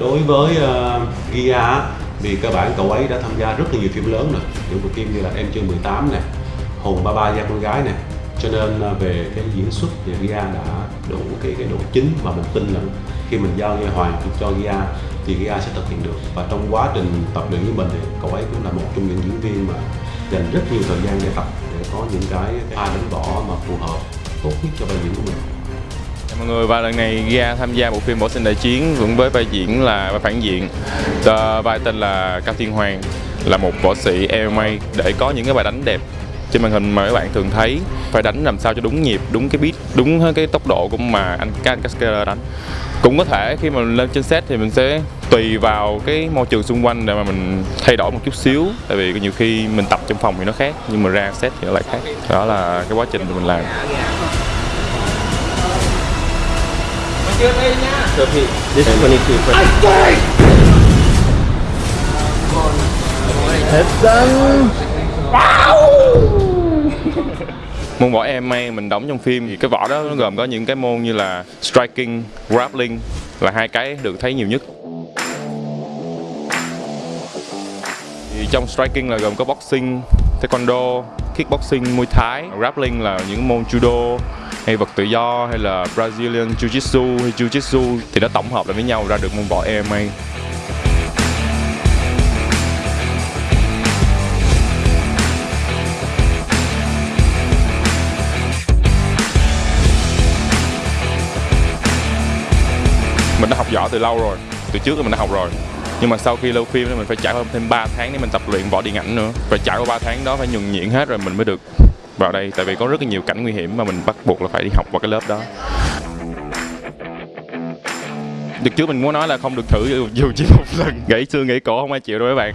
đối với uh, Gia vì cơ bản cậu ấy đã tham gia rất là nhiều phim lớn rồi. Những bộ phim như là em chưa 18 này, hồn ba ba gia con gái này, cho nên ờ, về cái diễn xuất thì Gia đã đủ cái cái độ chính và mình tin là khi mình giao nghe hoàng cho Gia thì Gia sẽ thực hiện được. Và trong quá trình tập luyện với mình thì cậu ấy cũng là một trong những diễn viên mà dành rất nhiều thời gian để tập để có những cái pha đánh võ mà phù hợp tốt nhất cho vai diễn của mình mọi người và lần này ra tham gia bộ phim Võ sinh đại chiến vẫn với vai diễn là, vai phản diện. Vai tên là Cao Thiên Hoàng, là một võ sĩ MMA để có những cái bài đánh đẹp trên màn hình mà các bạn thường thấy. Phải đánh làm sao cho đúng nhịp, đúng cái beat, đúng cái tốc độ của mà anh Cascader đánh. Cũng có thể khi mà lên trên set thì mình sẽ tùy vào cái môi trường xung quanh để mà mình thay đổi một chút xíu. Tại vì nhiều khi mình tập trong phòng thì nó khác, nhưng mà ra set thì nó lại khác. Đó là cái quá trình mà mình làm. So he, this is 22 for Heads down. môn võ MMA mình đóng trong phim thì cái võ đó nó gồm có những cái môn như là striking, grappling là hai cái được thấy nhiều nhất. Thì trong striking là gồm có boxing, taekwondo, kickboxing, muay thái, grappling là những môn judo hay vật tự do hay là Brazilian jiu-jitsu hay jiu-jitsu thì nó tổng hợp lại với nhau ra được môn võ MMA. mình đã học võ từ lâu rồi, từ trước thì mình đã học rồi nhưng mà sau khi lâu phim thì mình phải trải qua thêm 3 tháng để mình tập luyện võ điện ảnh nữa phải trải qua 3 tháng đó, phải nhuần nhuyễn hết rồi mình mới được vào đây tại vì có rất là nhiều cảnh nguy hiểm mà mình bắt buộc là phải đi học vào cái lớp đó. Được trước mình muốn nói là không được thử dù, chỉ một lần. Gãy xương gãy cổ không ai chịu đâu các bạn.